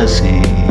mercy.